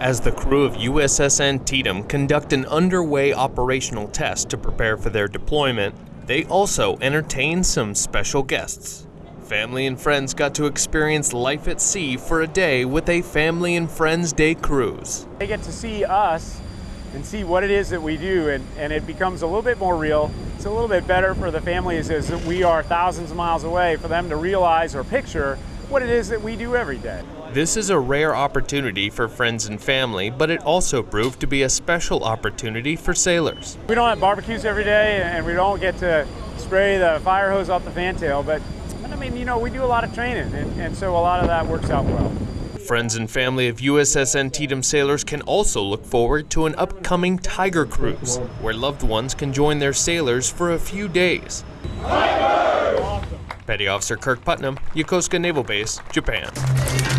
As the crew of USS Antietam conduct an underway operational test to prepare for their deployment, they also entertain some special guests. Family and friends got to experience life at sea for a day with a Family and Friends Day cruise. They get to see us and see what it is that we do, and, and it becomes a little bit more real. It's a little bit better for the families as we are thousands of miles away for them to realize or picture what it is that we do every day. This is a rare opportunity for friends and family, but it also proved to be a special opportunity for sailors. We don't have barbecues every day, and we don't get to spray the fire hose off the fantail, but I mean, you know, we do a lot of training, and, and so a lot of that works out well. Friends and family of USS Antietam sailors can also look forward to an upcoming Tiger Cruise, where loved ones can join their sailors for a few days. Petty Officer Kirk Putnam, Yokosuka Naval Base, Japan.